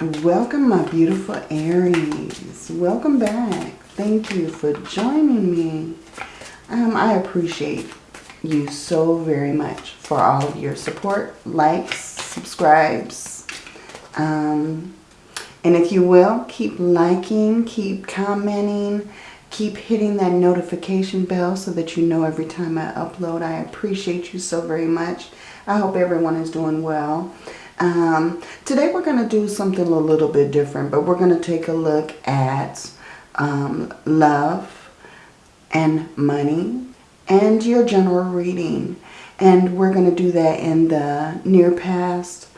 Welcome, my beautiful Aries. Welcome back. Thank you for joining me. Um, I appreciate you so very much for all of your support, likes, subscribes. Um, and if you will, keep liking, keep commenting, keep hitting that notification bell so that you know every time I upload. I appreciate you so very much. I hope everyone is doing well. Um, today we're going to do something a little bit different, but we're going to take a look at um, love and money and your general reading. And we're going to do that in the near past,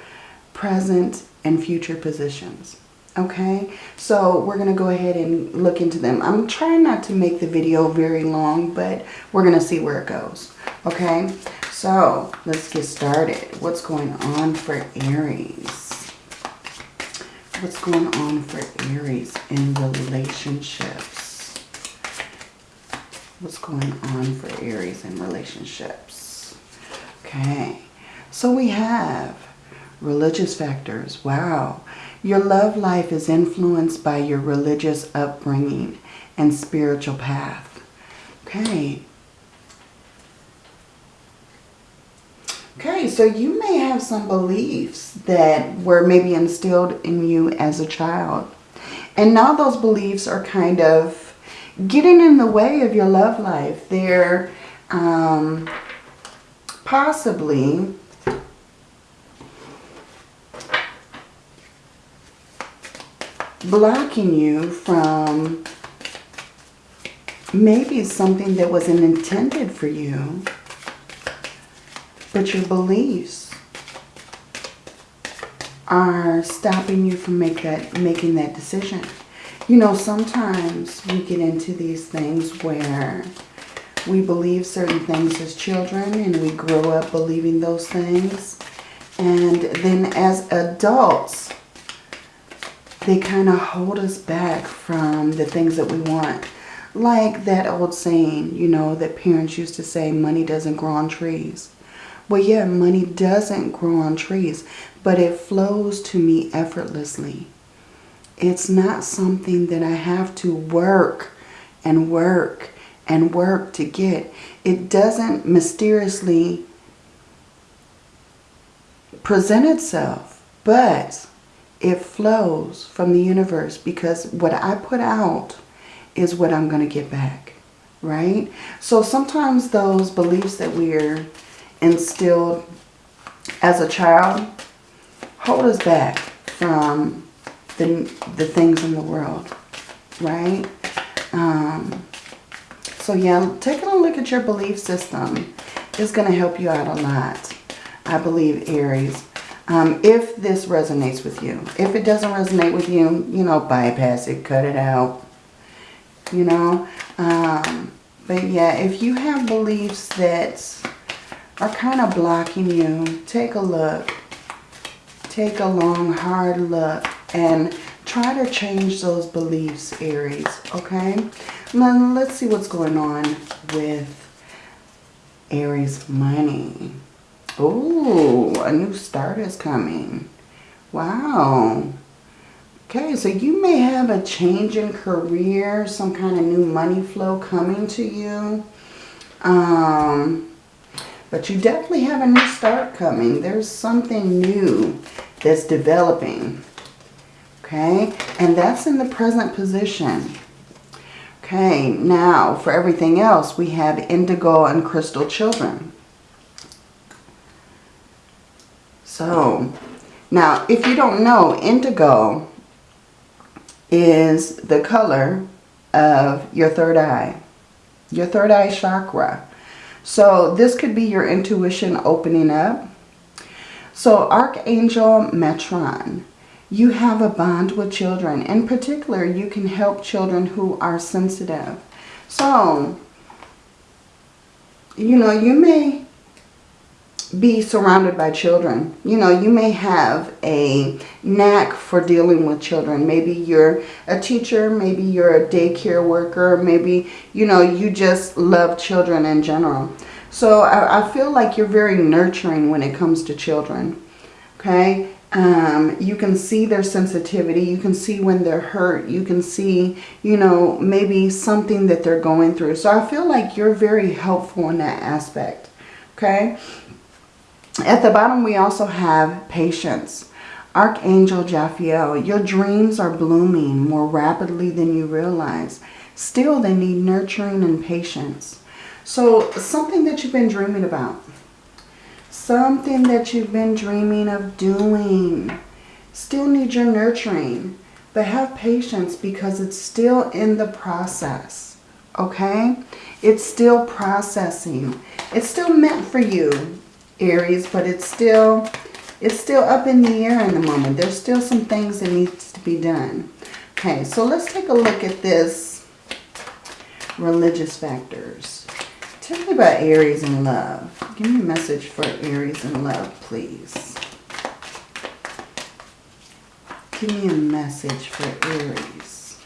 present, and future positions. Okay, so we're going to go ahead and look into them. I'm trying not to make the video very long, but we're going to see where it goes. Okay, so let's get started. What's going on for Aries? What's going on for Aries in relationships? What's going on for Aries in relationships? Okay, so we have religious factors. Wow. Your love life is influenced by your religious upbringing and spiritual path. Okay, Okay, so you may have some beliefs that were maybe instilled in you as a child. And now those beliefs are kind of getting in the way of your love life. They're um, possibly blocking you from maybe something that wasn't intended for you but your beliefs are stopping you from make that, making that decision. You know, sometimes we get into these things where we believe certain things as children and we grow up believing those things. And then as adults, they kind of hold us back from the things that we want. Like that old saying, you know, that parents used to say, money doesn't grow on trees. Well, yeah, money doesn't grow on trees, but it flows to me effortlessly. It's not something that I have to work and work and work to get. It doesn't mysteriously present itself, but it flows from the universe because what I put out is what I'm going to get back, right? So sometimes those beliefs that we're instilled as a child hold us back from the, the things in the world, right? Um, so yeah, taking a look at your belief system is going to help you out a lot. I believe, Aries. Um, if this resonates with you. If it doesn't resonate with you, you know, bypass it, cut it out, you know. Um, but yeah, if you have beliefs that are kind of blocking you, take a look. Take a long, hard look and try to change those beliefs, Aries, okay? Now, let's see what's going on with Aries money. Oh, a new start is coming. Wow. Okay, so you may have a change in career, some kind of new money flow coming to you. Um, but you definitely have a new start coming. There's something new that's developing. Okay, and that's in the present position. Okay, now for everything else, we have indigo and crystal children. So, now if you don't know, indigo is the color of your third eye, your third eye chakra. So this could be your intuition opening up. So Archangel Metatron, you have a bond with children. In particular, you can help children who are sensitive. So, you know, you may be surrounded by children. You know, you may have a knack for dealing with children. Maybe you're a teacher, maybe you're a daycare worker, maybe, you know, you just love children in general. So I, I feel like you're very nurturing when it comes to children. Okay. Um, you can see their sensitivity. You can see when they're hurt. You can see, you know, maybe something that they're going through. So I feel like you're very helpful in that aspect. Okay. At the bottom, we also have patience. Archangel Jophiel, your dreams are blooming more rapidly than you realize. Still, they need nurturing and patience. So something that you've been dreaming about. Something that you've been dreaming of doing. Still need your nurturing. But have patience because it's still in the process. Okay? It's still processing. It's still meant for you, Aries, but it's still it's still up in the air in the moment. There's still some things that needs to be done. Okay, so let's take a look at this religious factors. Tell me about Aries in love. Give me a message for Aries in love, please. Give me a message for Aries.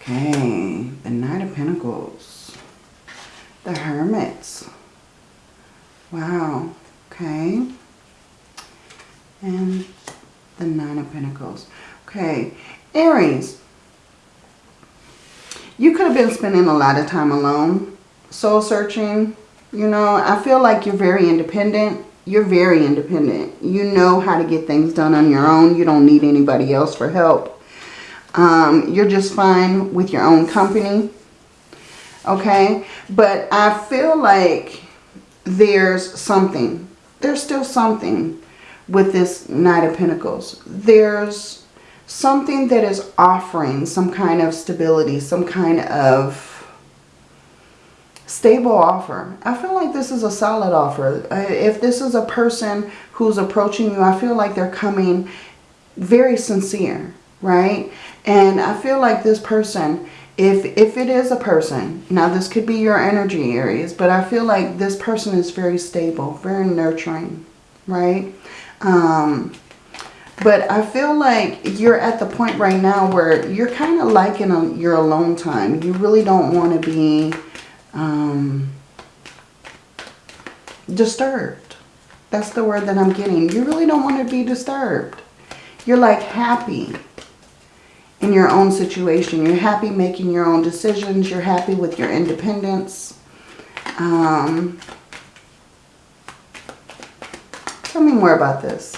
Okay, the Knight of Pentacles. The Hermits. Wow, okay. And the Nine of Okay, Aries, you could have been spending a lot of time alone, soul searching. You know, I feel like you're very independent. You're very independent. You know how to get things done on your own. You don't need anybody else for help. Um, you're just fine with your own company. Okay? But I feel like there's something. There's still something with this Knight of Pentacles. There's something that is offering some kind of stability, some kind of stable offer. I feel like this is a solid offer. Uh, if this is a person who's approaching you, I feel like they're coming very sincere, right? And I feel like this person, if, if it is a person, now this could be your energy Aries, but I feel like this person is very stable, very nurturing, right? Um, but I feel like you're at the point right now where you're kind of liking a, your alone time. You really don't want to be um, disturbed. That's the word that I'm getting. You really don't want to be disturbed. You're like happy in your own situation. You're happy making your own decisions. You're happy with your independence. Um, tell me more about this.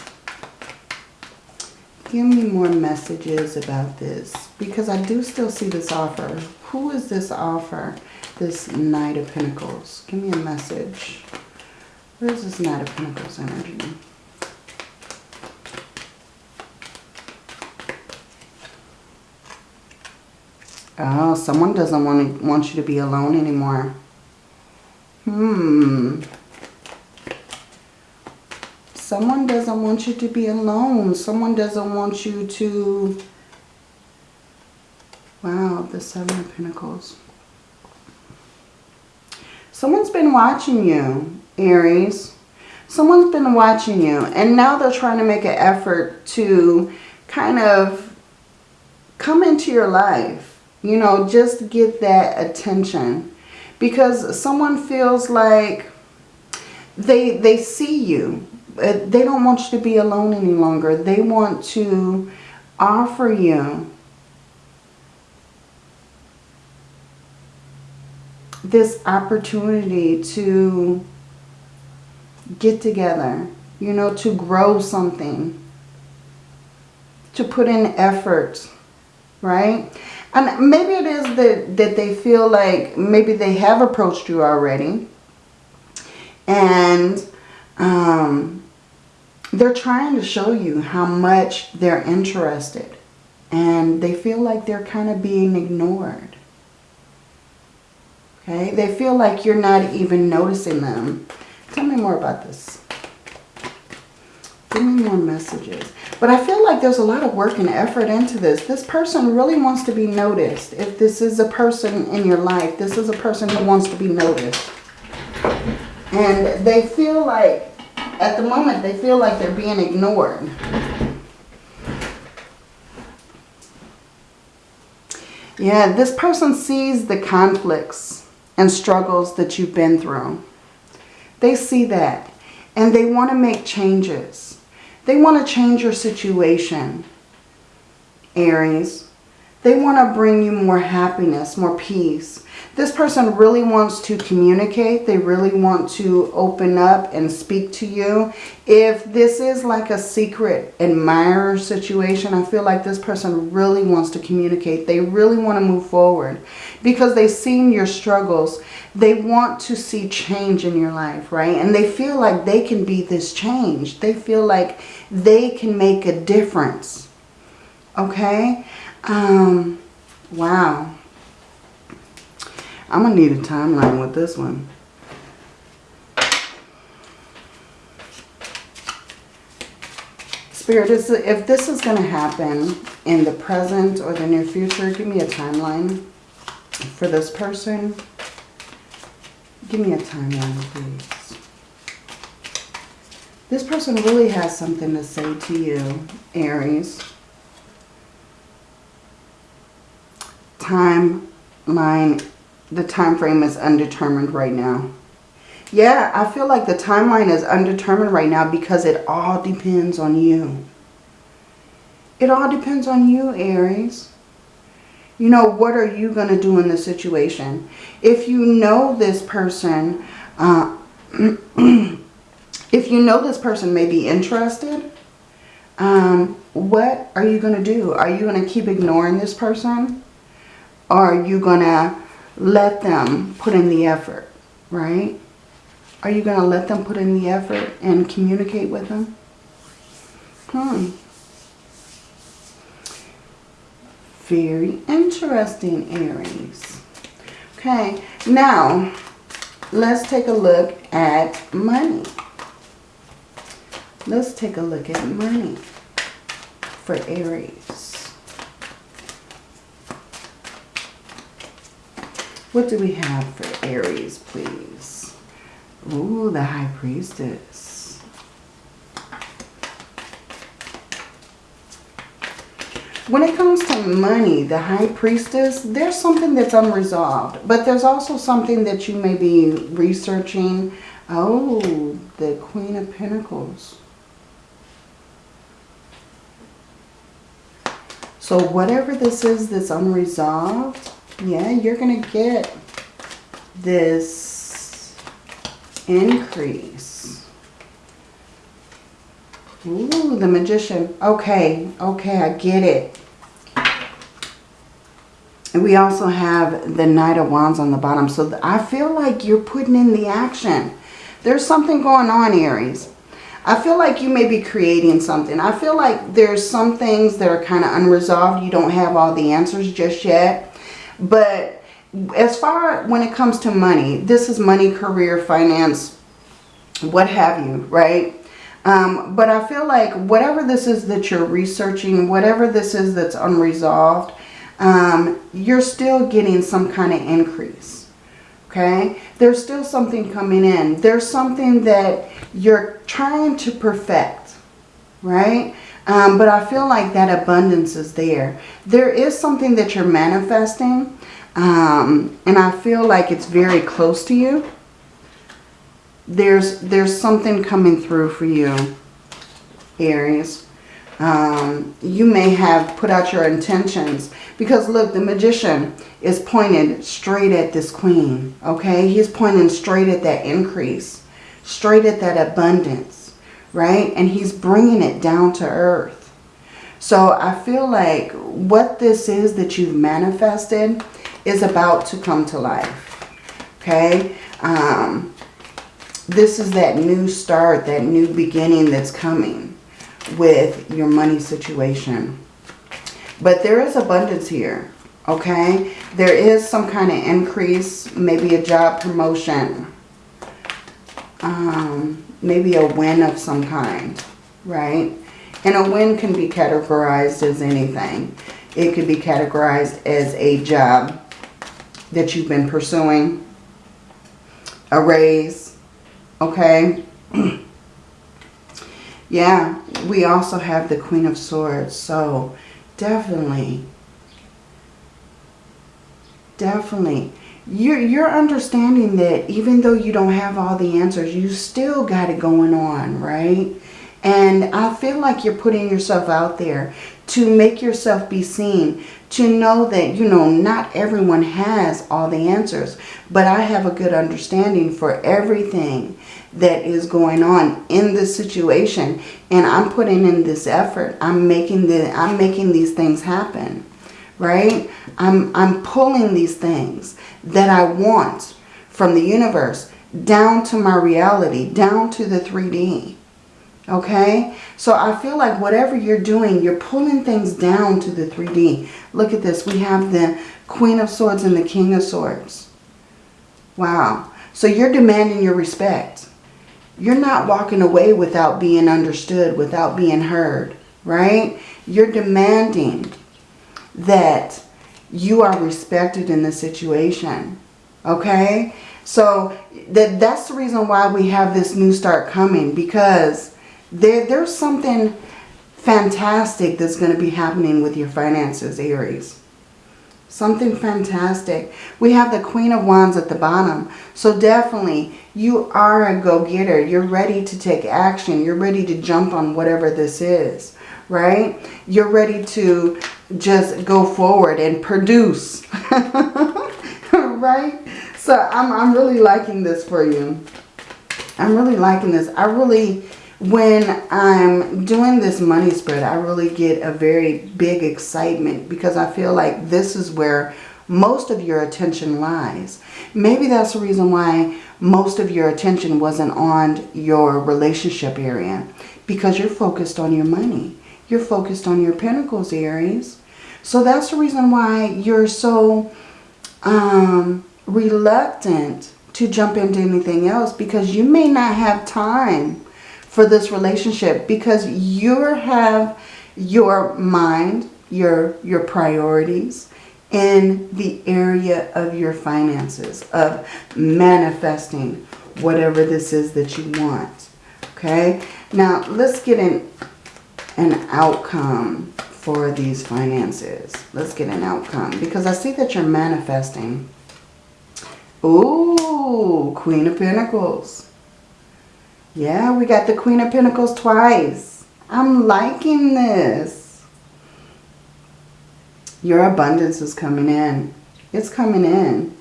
Give me more messages about this because I do still see this offer. Who is this offer? This Knight of Pentacles. Give me a message. Where is this Knight of Pentacles energy? Oh, someone doesn't want, want you to be alone anymore. Hmm. Someone doesn't want you to be alone. Someone doesn't want you to... Wow, the Seven of Pentacles. Someone's been watching you, Aries. Someone's been watching you. And now they're trying to make an effort to kind of come into your life. You know, just get that attention. Because someone feels like they, they see you they don't want you to be alone any longer. They want to offer you this opportunity to get together, you know, to grow something, to put in effort, right? And maybe it is that, that they feel like maybe they have approached you already and um, they're trying to show you how much they're interested. And they feel like they're kind of being ignored. Okay? They feel like you're not even noticing them. Tell me more about this. Give me more messages. But I feel like there's a lot of work and effort into this. This person really wants to be noticed. If this is a person in your life, this is a person who wants to be noticed. And they feel like at the moment, they feel like they're being ignored. Yeah, this person sees the conflicts and struggles that you've been through. They see that. And they want to make changes. They want to change your situation, Aries. They want to bring you more happiness, more peace. This person really wants to communicate. They really want to open up and speak to you. If this is like a secret admirer situation, I feel like this person really wants to communicate. They really want to move forward because they've seen your struggles. They want to see change in your life, right? And they feel like they can be this change. They feel like they can make a difference. Okay? Um, wow. I'm going to need a timeline with this one. Spirit, is, if this is going to happen in the present or the near future, give me a timeline for this person. Give me a timeline, please. This person really has something to say to you, Aries. Timeline the time frame is undetermined right now. Yeah, I feel like the timeline is undetermined right now because it all depends on you. It all depends on you, Aries. You know, what are you going to do in this situation? If you know this person, uh, if you know this person may be interested, um, what are you going to do? Are you going to keep ignoring this person? Are you going to let them put in the effort, right? Are you going to let them put in the effort and communicate with them? Hmm. Very interesting, Aries. Okay, now let's take a look at money. Let's take a look at money for Aries. What do we have for Aries, please? Ooh, the High Priestess. When it comes to money, the High Priestess, there's something that's unresolved. But there's also something that you may be researching. Oh, the Queen of Pentacles. So whatever this is that's unresolved, yeah, you're going to get this increase. Ooh, the magician. Okay, okay, I get it. And we also have the Knight of Wands on the bottom. So I feel like you're putting in the action. There's something going on, Aries. I feel like you may be creating something. I feel like there's some things that are kind of unresolved. You don't have all the answers just yet. But as far when it comes to money, this is money, career, finance, what have you, right? Um, but I feel like whatever this is that you're researching, whatever this is that's unresolved, um, you're still getting some kind of increase. Okay? There's still something coming in. There's something that you're trying to perfect. Right? Um, but I feel like that abundance is there. There is something that you're manifesting. Um, and I feel like it's very close to you. There's, there's something coming through for you, Aries. Um, you may have put out your intentions. Because look, the magician is pointed straight at this queen. Okay? He's pointing straight at that increase. Straight at that abundance right? And he's bringing it down to earth. So I feel like what this is that you've manifested is about to come to life, okay? Um, this is that new start, that new beginning that's coming with your money situation. But there is abundance here, okay? There is some kind of increase, maybe a job promotion. Um, maybe a win of some kind, right? And a win can be categorized as anything. It could be categorized as a job that you've been pursuing, a raise, okay? yeah, we also have the Queen of Swords. So definitely, definitely, you're, you're understanding that even though you don't have all the answers, you still got it going on, right? And I feel like you're putting yourself out there to make yourself be seen, to know that, you know, not everyone has all the answers, but I have a good understanding for everything that is going on in this situation. And I'm putting in this effort. I'm making the I'm making these things happen. Right? I'm I'm pulling these things that I want from the universe down to my reality, down to the 3D. Okay? So I feel like whatever you're doing, you're pulling things down to the 3D. Look at this. We have the Queen of Swords and the King of Swords. Wow. So you're demanding your respect. You're not walking away without being understood, without being heard, right? You're demanding that you are respected in the situation, okay? So that, that's the reason why we have this new start coming because there, there's something fantastic that's going to be happening with your finances, Aries. Something fantastic. We have the Queen of Wands at the bottom. So definitely, you are a go-getter. You're ready to take action. You're ready to jump on whatever this is, right? You're ready to just go forward and produce, right? So I'm, I'm really liking this for you. I'm really liking this. I really when I'm doing this money spread, I really get a very big excitement because I feel like this is where most of your attention lies. Maybe that's the reason why most of your attention wasn't on your relationship area because you're focused on your money. You're focused on your pentacles, Aries. So that's the reason why you're so um, reluctant to jump into anything else because you may not have time for this relationship because you have your mind, your, your priorities in the area of your finances, of manifesting whatever this is that you want. Okay, now let's get an, an outcome for these finances. Let's get an outcome because I see that you're manifesting. Ooh, Queen of Pentacles. Yeah, we got the Queen of Pentacles twice. I'm liking this. Your abundance is coming in. It's coming in.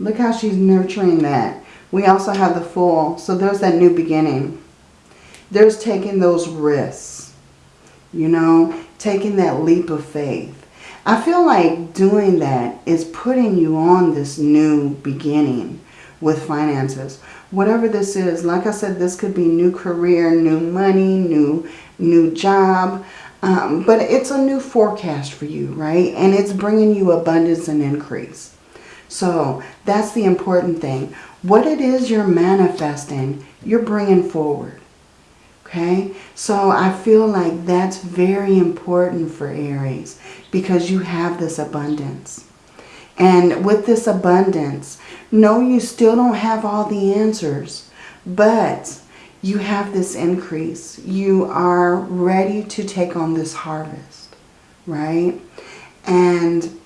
Look how she's nurturing that. We also have the Fool. So there's that new beginning. There's taking those risks. You know, taking that leap of faith. I feel like doing that is putting you on this new beginning with finances whatever this is. Like I said, this could be new career, new money, new, new job. Um, but it's a new forecast for you, right? And it's bringing you abundance and increase. So that's the important thing. What it is you're manifesting, you're bringing forward. Okay? So I feel like that's very important for Aries because you have this abundance. And with this abundance, no, you still don't have all the answers, but you have this increase. You are ready to take on this harvest, right? And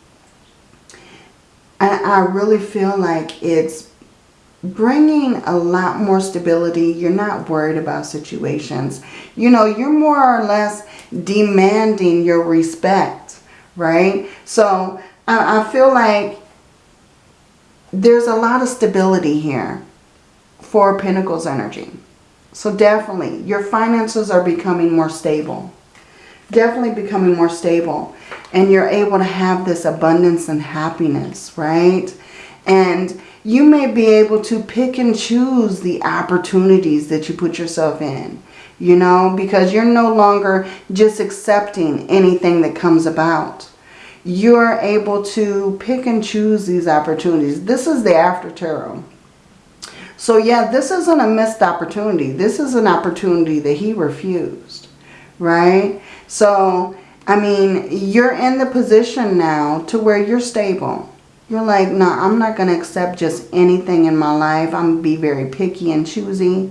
I really feel like it's bringing a lot more stability. You're not worried about situations. You know, you're more or less demanding your respect, right? So I, I feel like there's a lot of stability here for Pentacles energy. So definitely, your finances are becoming more stable. Definitely becoming more stable. And you're able to have this abundance and happiness, right? And you may be able to pick and choose the opportunities that you put yourself in. You know, because you're no longer just accepting anything that comes about you're able to pick and choose these opportunities. This is the after tarot. So yeah, this isn't a missed opportunity. This is an opportunity that he refused, right? So, I mean, you're in the position now to where you're stable. You're like, no, I'm not going to accept just anything in my life. I'm going to be very picky and choosy.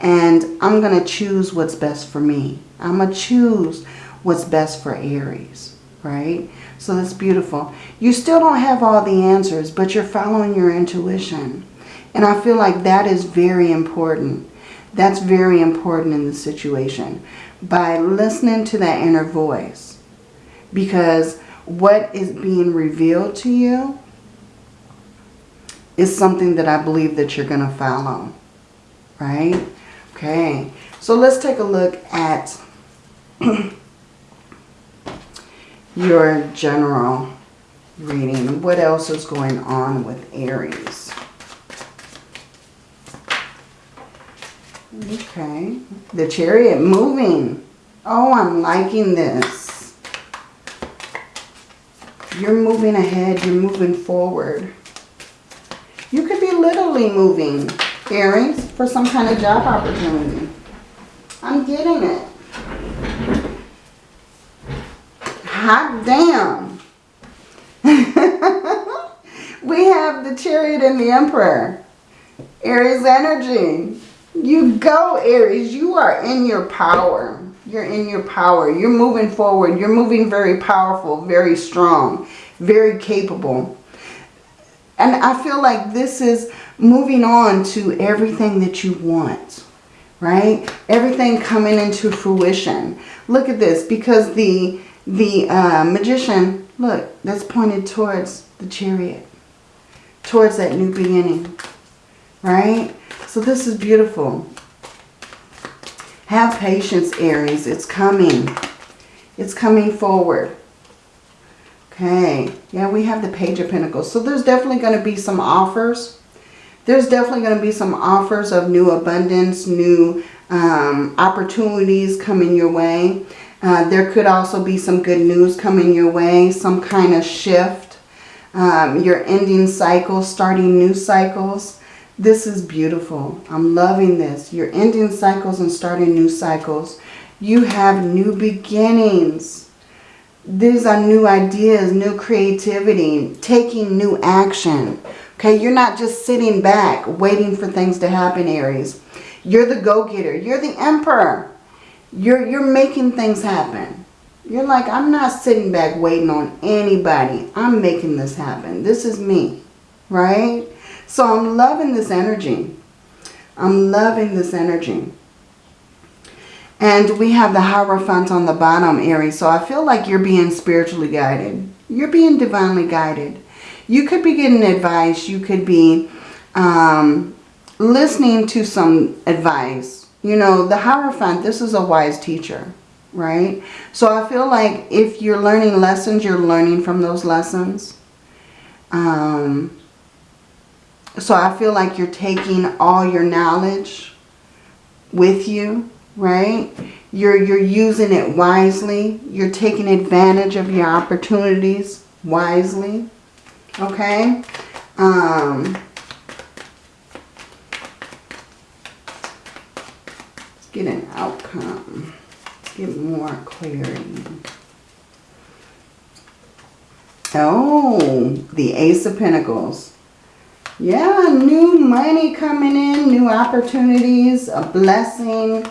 And I'm going to choose what's best for me. I'm going to choose what's best for Aries, right? So that's beautiful. You still don't have all the answers, but you're following your intuition. And I feel like that is very important. That's very important in the situation. By listening to that inner voice. Because what is being revealed to you is something that I believe that you're going to follow. Right? Okay. So let's take a look at your general reading. What else is going on with Aries? Okay. The chariot moving. Oh, I'm liking this. You're moving ahead. You're moving forward. Literally moving, Aries, for some kind of job opportunity. I'm getting it. Hot damn. we have the chariot and the emperor. Aries energy. You go, Aries. You are in your power. You're in your power. You're moving forward. You're moving very powerful, very strong, very capable. And I feel like this is moving on to everything that you want, right? Everything coming into fruition. Look at this, because the, the uh, magician, look, that's pointed towards the chariot, towards that new beginning, right? So this is beautiful. Have patience, Aries. It's coming. It's coming forward. Okay. Yeah, we have the Page of Pentacles. So there's definitely going to be some offers. There's definitely going to be some offers of new abundance, new um, opportunities coming your way. Uh, there could also be some good news coming your way, some kind of shift. Um, you're ending cycles, starting new cycles. This is beautiful. I'm loving this. You're ending cycles and starting new cycles. You have new beginnings. These are new ideas, new creativity, taking new action. Okay, you're not just sitting back waiting for things to happen, Aries. You're the go-getter. You're the emperor. You're, you're making things happen. You're like, I'm not sitting back waiting on anybody. I'm making this happen. This is me, right? So I'm loving this energy. I'm loving this energy. And we have the Hierophant on the bottom, Aries. So I feel like you're being spiritually guided. You're being divinely guided. You could be getting advice. You could be um, listening to some advice. You know, the Hierophant, this is a wise teacher, right? So I feel like if you're learning lessons, you're learning from those lessons. Um, so I feel like you're taking all your knowledge with you, right? You're, you're using it wisely. You're taking advantage of your opportunities wisely, okay? Um, let's get an outcome. Let's get more clarity. Oh, the Ace of Pentacles. Yeah, new money coming in, new opportunities, a blessing.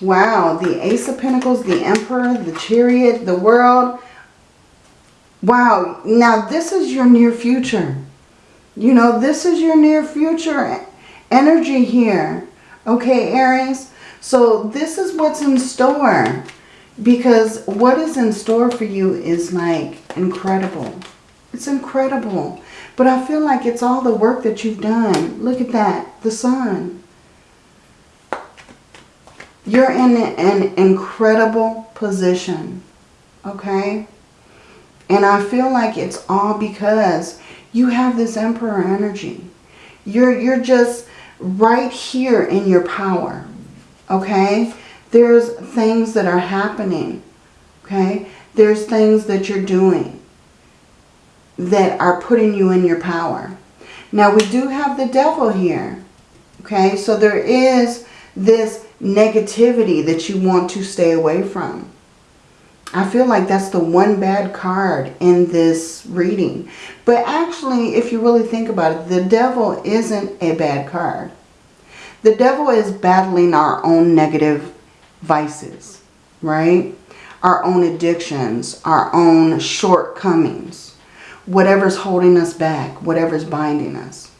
Wow, the Ace of Pentacles, the Emperor, the Chariot, the World. Wow, now this is your near future. You know, this is your near future energy here. Okay, Aries? So this is what's in store. Because what is in store for you is like incredible. It's incredible. But I feel like it's all the work that you've done. Look at that. The sun. You're in an incredible position. Okay? And I feel like it's all because you have this emperor energy. You're, you're just right here in your power. Okay? There's things that are happening, okay? There's things that you're doing that are putting you in your power. Now, we do have the devil here, okay? So there is this negativity that you want to stay away from. I feel like that's the one bad card in this reading. But actually, if you really think about it, the devil isn't a bad card. The devil is battling our own negative vices, right? Our own addictions, our own shortcomings, whatever's holding us back, whatever's binding us.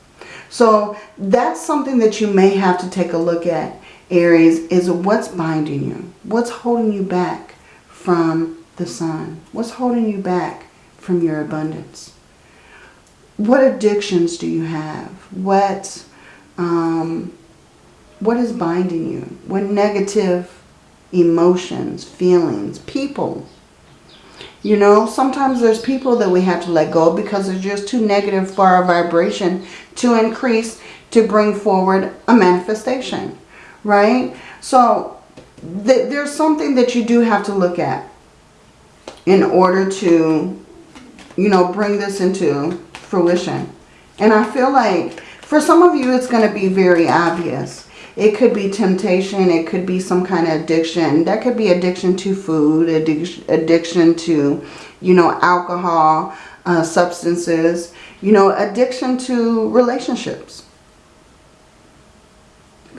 So that's something that you may have to take a look at, Aries, is what's binding you? What's holding you back from the sun? What's holding you back from your abundance? What addictions do you have? What, um, what is binding you? What negative emotions, feelings, people. You know, sometimes there's people that we have to let go because they're just too negative for our vibration to increase to bring forward a manifestation, right? So th there's something that you do have to look at in order to, you know, bring this into fruition. And I feel like for some of you, it's going to be very obvious. It could be temptation. It could be some kind of addiction. That could be addiction to food, addiction, addiction to, you know, alcohol, uh, substances, you know, addiction to relationships.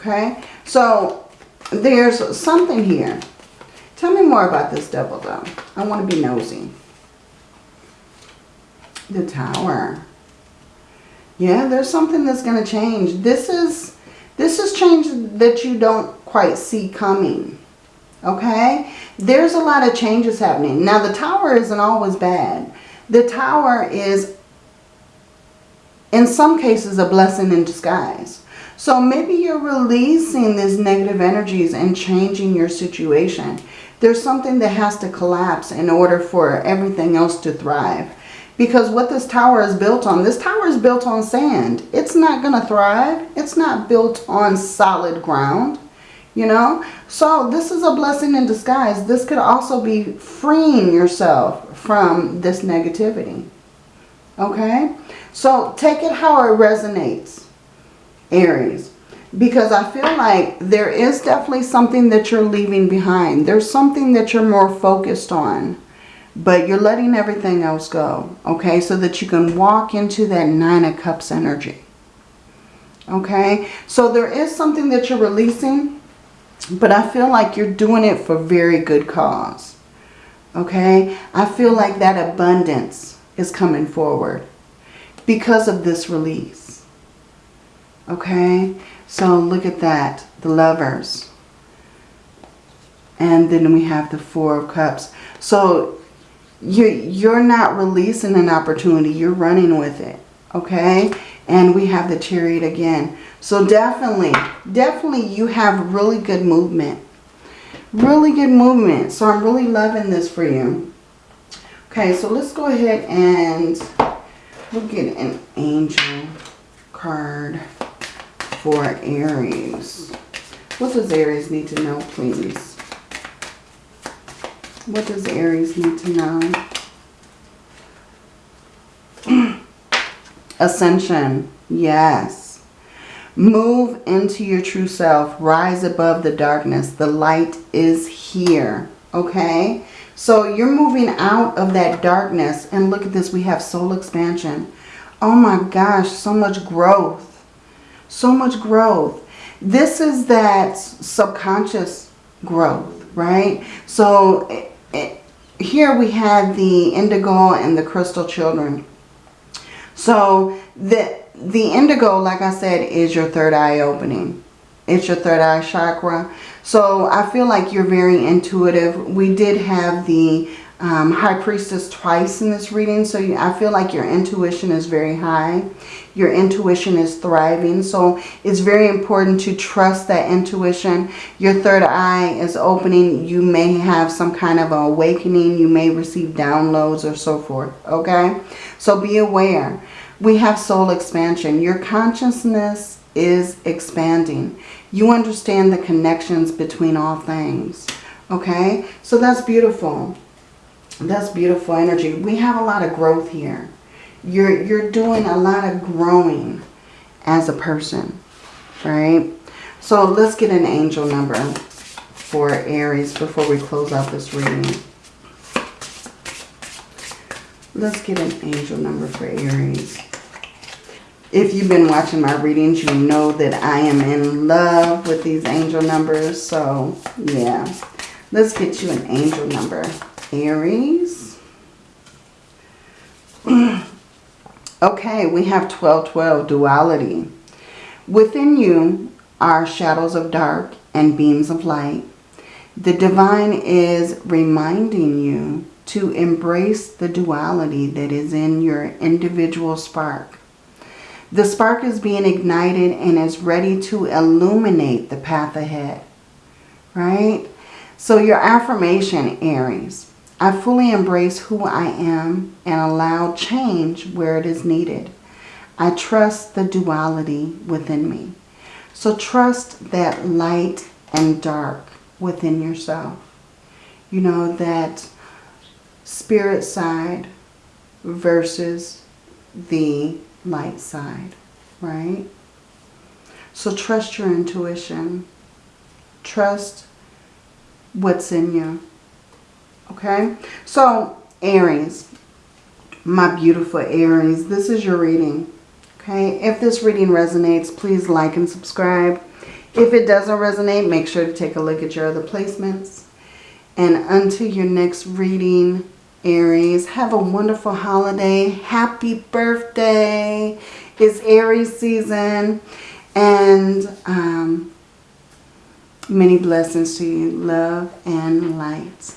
Okay, so there's something here. Tell me more about this devil though. I want to be nosy. The tower. Yeah, there's something that's going to change. This is this is change that you don't quite see coming. Okay? There's a lot of changes happening. Now, the tower isn't always bad. The tower is, in some cases, a blessing in disguise. So maybe you're releasing these negative energies and changing your situation. There's something that has to collapse in order for everything else to thrive. Because what this tower is built on, this tower is built on sand. It's not going to thrive. It's not built on solid ground, you know. So this is a blessing in disguise. This could also be freeing yourself from this negativity. Okay? So take it how it resonates, Aries. Because I feel like there is definitely something that you're leaving behind. There's something that you're more focused on but you're letting everything else go, okay? So that you can walk into that Nine of Cups energy, okay? So there is something that you're releasing, but I feel like you're doing it for very good cause, okay? I feel like that abundance is coming forward because of this release, okay? So look at that, the lovers. And then we have the Four of Cups. So you're, you're not releasing an opportunity. You're running with it. Okay? And we have the chariot again. So definitely, definitely you have really good movement. Really good movement. So I'm really loving this for you. Okay, so let's go ahead and we'll get an angel card for Aries. What does Aries need to know, please? What does Aries need to know? Ascension. Yes. Move into your true self. Rise above the darkness. The light is here. Okay? So you're moving out of that darkness. And look at this. We have soul expansion. Oh my gosh. So much growth. So much growth. This is that subconscious growth. Right? So eh, eh, here we have the indigo and the crystal children. So the, the indigo, like I said, is your third eye opening. It's your third eye chakra. So I feel like you're very intuitive. We did have the um, High Priestess twice in this reading. So I feel like your intuition is very high. Your intuition is thriving. So it's very important to trust that intuition. Your third eye is opening. You may have some kind of awakening. You may receive downloads or so forth. Okay? So be aware. We have soul expansion. Your consciousness is expanding. You understand the connections between all things. Okay? So that's beautiful. That's beautiful energy. We have a lot of growth here. You're, you're doing a lot of growing as a person, right? So let's get an angel number for Aries before we close out this reading. Let's get an angel number for Aries. If you've been watching my readings, you know that I am in love with these angel numbers. So, yeah. Let's get you an angel number. Aries. okay, we have 1212, duality. Within you are shadows of dark and beams of light. The divine is reminding you to embrace the duality that is in your individual spark. The spark is being ignited and is ready to illuminate the path ahead. Right? So your affirmation, Aries, I fully embrace who I am and allow change where it is needed. I trust the duality within me. So trust that light and dark within yourself. You know, that spirit side versus the light side, right? So trust your intuition. Trust what's in you. Okay? So, Aries, my beautiful Aries, this is your reading. Okay? If this reading resonates, please like and subscribe. If it doesn't resonate, make sure to take a look at your other placements. And until your next reading, Aries. Have a wonderful holiday. Happy birthday. It's Aries season. And um, many blessings to you. Love and light.